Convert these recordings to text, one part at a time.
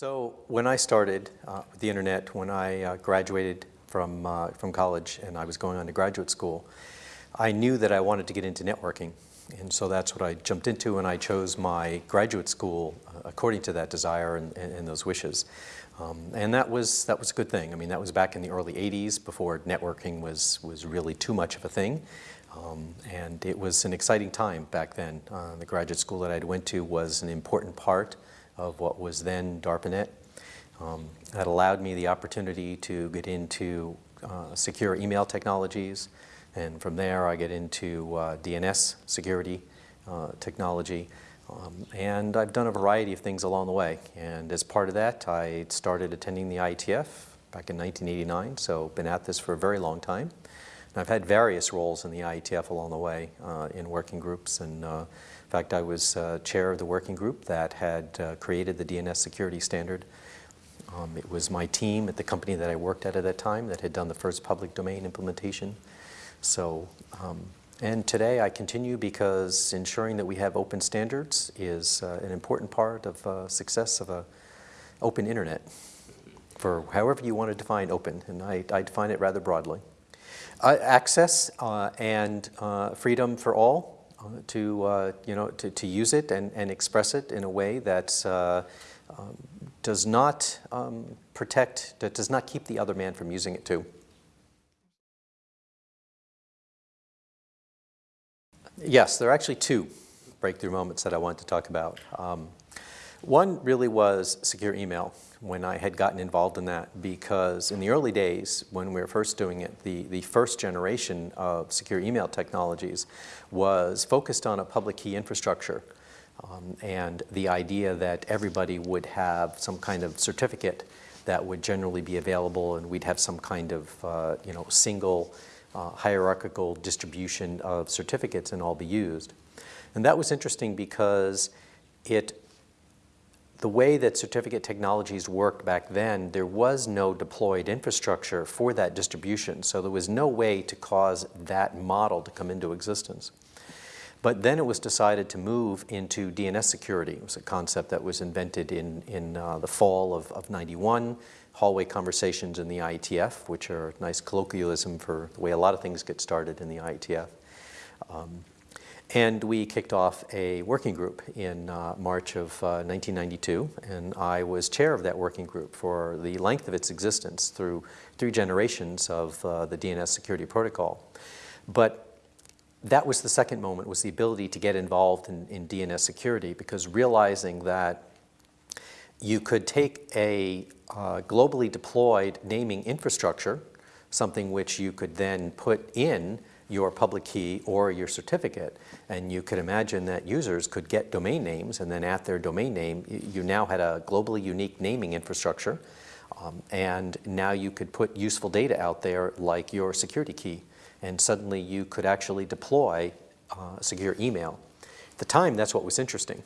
So when I started uh, with the internet, when I uh, graduated from, uh, from college and I was going on to graduate school, I knew that I wanted to get into networking. And so that's what I jumped into and I chose my graduate school uh, according to that desire and, and, and those wishes. Um, and that was, that was a good thing. I mean, that was back in the early 80s before networking was, was really too much of a thing. Um, and it was an exciting time back then. Uh, the graduate school that I went to was an important part of what was then DARPANET. Um, that allowed me the opportunity to get into uh, secure email technologies, and from there I get into uh, DNS security uh, technology. Um, and I've done a variety of things along the way. And as part of that, I started attending the IETF back in 1989, so been at this for a very long time. And I've had various roles in the IETF along the way uh, in working groups. And uh, in fact, I was uh, chair of the working group that had uh, created the DNS security standard. Um, it was my team at the company that I worked at at that time that had done the first public domain implementation. So um, and today I continue because ensuring that we have open standards is uh, an important part of uh, success of a open internet for however you want to define open, and I, I define it rather broadly. Uh, access uh, and freedom for all uh, to, you know, to, to use it and, and express it in a way that um, does not um, protect, that does not keep the other man from using it too. Yes, there are actually two breakthrough moments that I want to talk about. Um, one really was secure email when I had gotten involved in that because in the early days when we were first doing it, the, the first generation of secure email technologies was focused on a public key infrastructure um, and the idea that everybody would have some kind of certificate that would generally be available and we'd have some kind of uh, you know, single uh, hierarchical distribution of certificates and all be used. And that was interesting because it, the way that certificate technologies worked back then, there was no deployed infrastructure for that distribution. So there was no way to cause that model to come into existence. But then it was decided to move into DNS security. It was a concept that was invented in, in uh, the fall of, of 91 hallway conversations in the IETF, which are a nice colloquialism for the way a lot of things get started in the IETF. Um, and we kicked off a working group in uh, March of uh, 1992, and I was chair of that working group for the length of its existence through three generations of uh, the DNS security protocol. But that was the second moment, was the ability to get involved in, in DNS security, because realizing that you could take a uh, globally deployed naming infrastructure, something which you could then put in your public key or your certificate. And you could imagine that users could get domain names and then at their domain name, you now had a globally unique naming infrastructure. Um, and now you could put useful data out there like your security key. And suddenly you could actually deploy uh, secure email. At the time, that's what was interesting.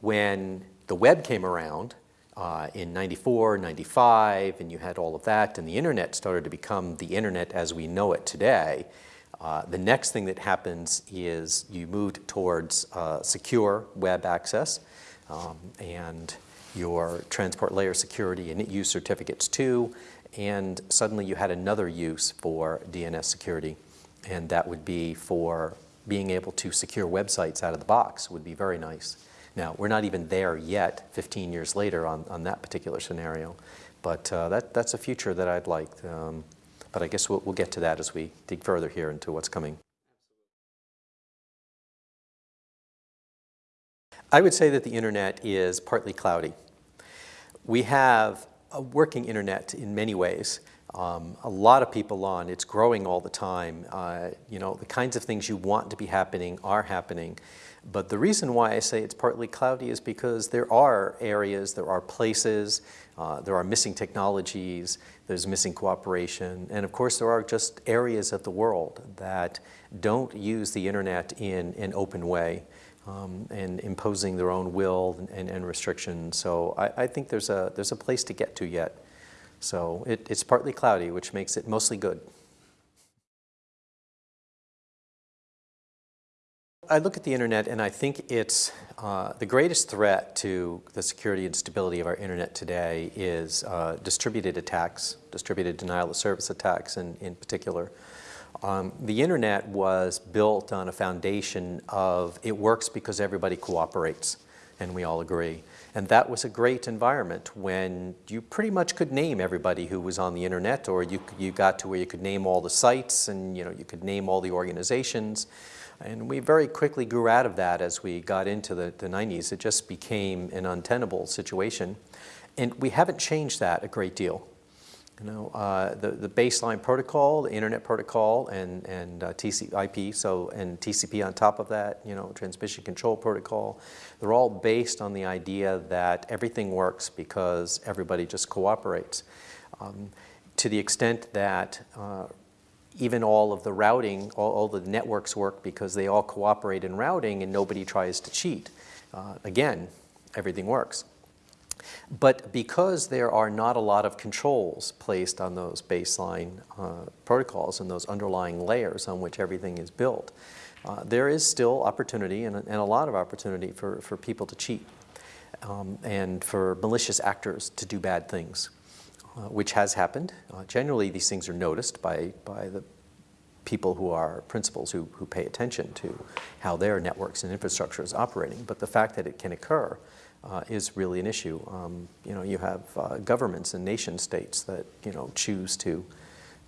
When the web came around, uh, in 94, 95, and you had all of that, and the internet started to become the internet as we know it today, uh, the next thing that happens is you moved towards uh, secure web access um, and your transport layer security and use certificates too, and suddenly you had another use for DNS security, and that would be for being able to secure websites out of the box would be very nice. Now, we're not even there yet 15 years later on, on that particular scenario, but uh, that, that's a future that I'd like. Um, but I guess we'll, we'll get to that as we dig further here into what's coming. I would say that the internet is partly cloudy. We have a working internet in many ways. Um, a lot of people on, it's growing all the time. Uh, you know, the kinds of things you want to be happening are happening. But the reason why I say it's partly cloudy is because there are areas, there are places, uh, there are missing technologies, there's missing cooperation, and of course there are just areas of the world that don't use the internet in an open way um, and imposing their own will and, and, and restrictions. So I, I, think there's a, there's a place to get to yet. So it, it's partly cloudy, which makes it mostly good. I look at the internet and I think it's uh, the greatest threat to the security and stability of our internet today is uh, distributed attacks, distributed denial of service attacks in, in particular. Um, the internet was built on a foundation of it works because everybody cooperates and we all agree. And that was a great environment when you pretty much could name everybody who was on the internet or you, you got to where you could name all the sites and you know you could name all the organizations. And we very quickly grew out of that as we got into the, the 90s. It just became an untenable situation. And we haven't changed that a great deal. You know, uh, the, the baseline protocol, the internet protocol, and, and uh, TCP, so, and TCP on top of that, you know, transmission control protocol, they're all based on the idea that everything works because everybody just cooperates. Um, to the extent that uh, even all of the routing, all, all, the networks work because they all cooperate in routing and nobody tries to cheat. Uh, again, everything works. But because there are not a lot of controls placed on those baseline uh, protocols and those underlying layers on which everything is built, uh, there is still opportunity and a, and a, lot of opportunity for, for people to cheat um, and for malicious actors to do bad things, uh, which has happened. Uh, generally, these things are noticed by, by the people who are principals who, who pay attention to how their networks and infrastructure is operating. But the fact that it can occur uh, is really an issue. Um, you know, you have uh, governments and nation states that, you know, choose to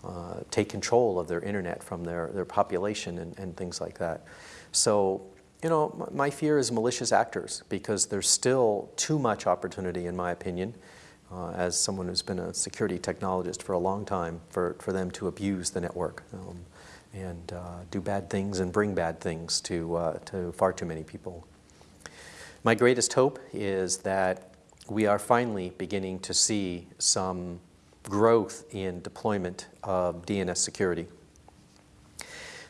uh, take control of their internet from their, their population and, and things like that. So, you know, my fear is malicious actors because there's still too much opportunity, in my opinion, uh, as someone who's been a security technologist for a long time, for, for them to abuse the network um, and uh, do bad things and bring bad things to, uh, to far too many people. My greatest hope is that we are finally beginning to see some growth in deployment of DNS security.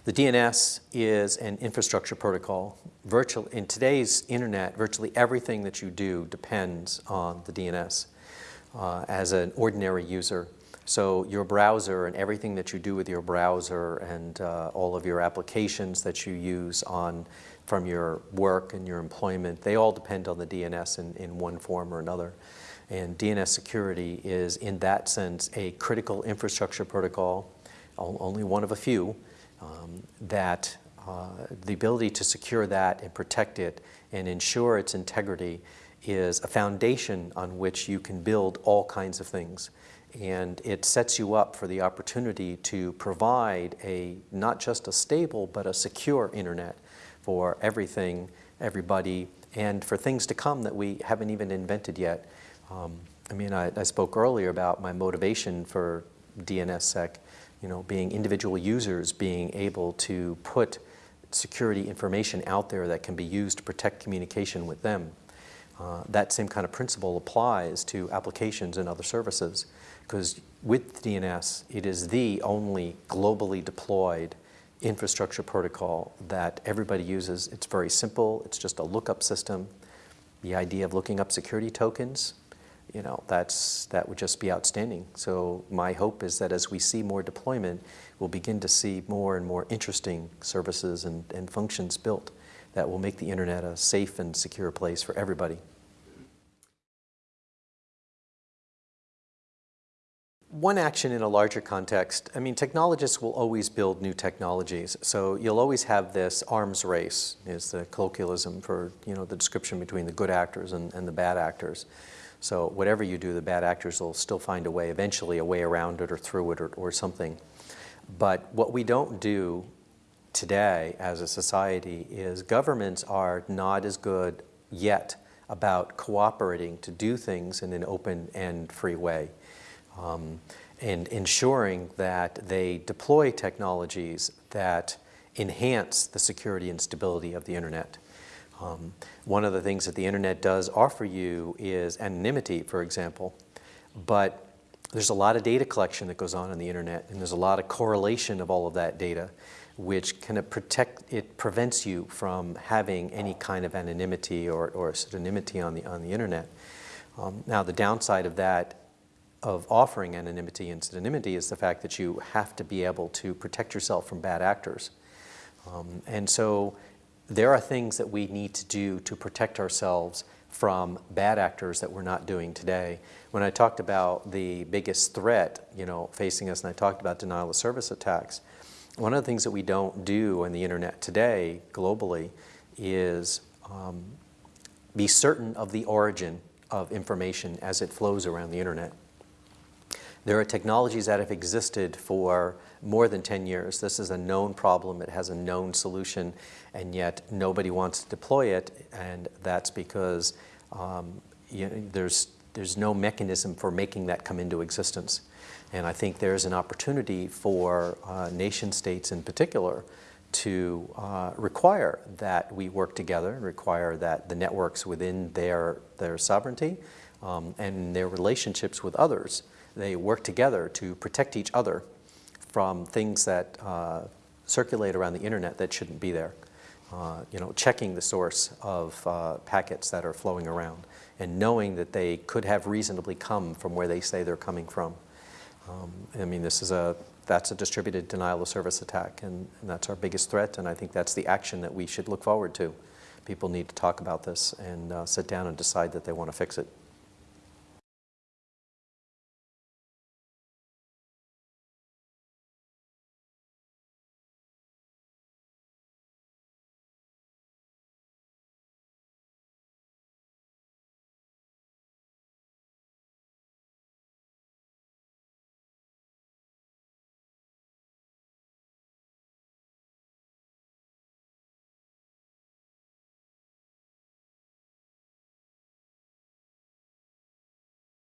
The DNS is an infrastructure protocol. Virtual, in today's internet, virtually everything that you do depends on the DNS uh, as an ordinary user. So your browser and everything that you do with your browser and uh, all of your applications that you use on from your work and your employment, they all depend on the DNS in, in one form or another. And DNS security is, in that sense, a critical infrastructure protocol, only one of a few, um, that uh, the ability to secure that and protect it and ensure its integrity is a foundation on which you can build all kinds of things. And it sets you up for the opportunity to provide a, not just a stable, but a secure internet for everything, everybody, and for things to come that we haven't even invented yet. Um, I mean, I, I, spoke earlier about my motivation for DNSSEC, you know, being individual users being able to put security information out there that can be used to protect communication with them. Uh, that same kind of principle applies to applications and other services because with DNS, it is the only globally deployed infrastructure protocol that everybody uses. It's very simple. It's just a lookup system. The idea of looking up security tokens, you know, that's, that would just be outstanding. So my hope is that as we see more deployment, we'll begin to see more and more interesting services and, and functions built that will make the internet a safe and secure place for everybody. One action in a larger context, I mean, technologists will always build new technologies. So you'll always have this arms race is the colloquialism for, you know, the description between the good actors and, and the bad actors. So whatever you do, the bad actors will still find a way, eventually a way around it or through it or, or something. But what we don't do today as a society is governments are not as good yet about cooperating to do things in an open and free way um, and ensuring that they deploy technologies that enhance the security and stability of the internet. Um, one of the things that the internet does offer you is anonymity, for example, but there's a lot of data collection that goes on in the internet, and there's a lot of correlation of all of that data, which kind of protect, it prevents you from having any kind of anonymity or, or pseudonymity on the, on the internet. Um, now, the downside of that of offering anonymity and pseudonymity is the fact that you have to be able to protect yourself from bad actors. Um, and so there are things that we need to do to protect ourselves from bad actors that we're not doing today. When I talked about the biggest threat, you know, facing us, and I talked about denial of service attacks, one of the things that we don't do on the internet today, globally, is um, be certain of the origin of information as it flows around the internet. There are technologies that have existed for more than 10 years. This is a known problem, it has a known solution, and yet nobody wants to deploy it, and that's because um, you know, there's, there's no mechanism for making that come into existence. And I think there's an opportunity for uh, nation states in particular to uh, require that we work together and require that the networks within their, their sovereignty um, and their relationships with others they work together to protect each other from things that uh, circulate around the internet that shouldn't be there. Uh, you know, checking the source of uh, packets that are flowing around and knowing that they could have reasonably come from where they say they're coming from. Um, I mean, this is a, that's a distributed denial of service attack and, and that's our biggest threat and I think that's the action that we should look forward to. People need to talk about this and uh, sit down and decide that they want to fix it.